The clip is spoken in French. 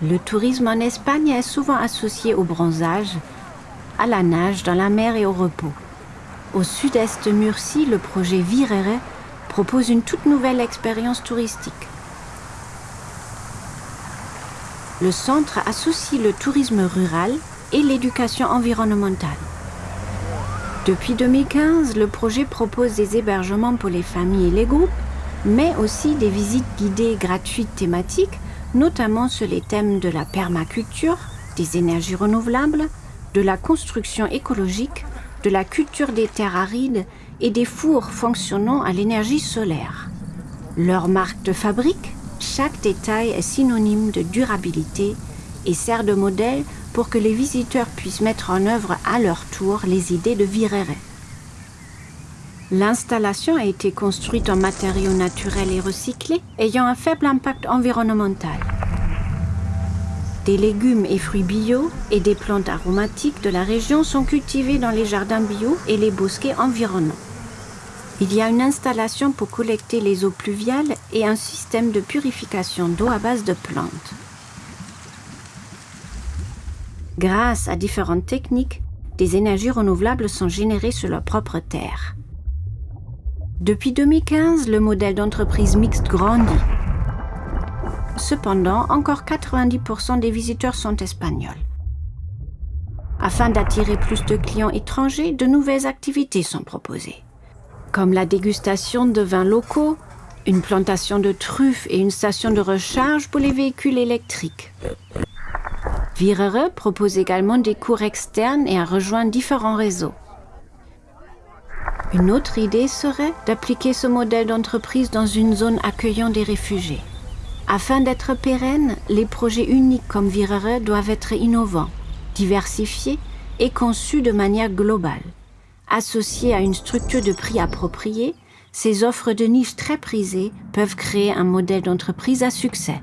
Le tourisme en Espagne est souvent associé au bronzage, à la nage dans la mer et au repos. Au sud-est de Murcie, le projet Virere propose une toute nouvelle expérience touristique. Le centre associe le tourisme rural et l'éducation environnementale. Depuis 2015, le projet propose des hébergements pour les familles et les groupes, mais aussi des visites guidées gratuites thématiques, notamment sur les thèmes de la permaculture, des énergies renouvelables, de la construction écologique, de la culture des terres arides et des fours fonctionnant à l'énergie solaire. Leur marque de fabrique, chaque détail est synonyme de durabilité et sert de modèle pour que les visiteurs puissent mettre en œuvre à leur tour les idées de Virere. L'installation a été construite en matériaux naturels et recyclés, ayant un faible impact environnemental. Des légumes et fruits bio et des plantes aromatiques de la région sont cultivés dans les jardins bio et les bosquets environnants. Il y a une installation pour collecter les eaux pluviales et un système de purification d'eau à base de plantes. Grâce à différentes techniques, des énergies renouvelables sont générées sur leur propre terre. Depuis 2015, le modèle d'entreprise mixte grandit. Cependant, encore 90% des visiteurs sont espagnols. Afin d'attirer plus de clients étrangers, de nouvelles activités sont proposées comme la dégustation de vins locaux, une plantation de truffes et une station de recharge pour les véhicules électriques. Virere propose également des cours externes et a rejoint différents réseaux. Une autre idée serait d'appliquer ce modèle d'entreprise dans une zone accueillant des réfugiés. Afin d'être pérennes, les projets uniques comme Virere doivent être innovants, diversifiés et conçus de manière globale. Associées à une structure de prix appropriée, ces offres de niche très prisées peuvent créer un modèle d'entreprise à succès.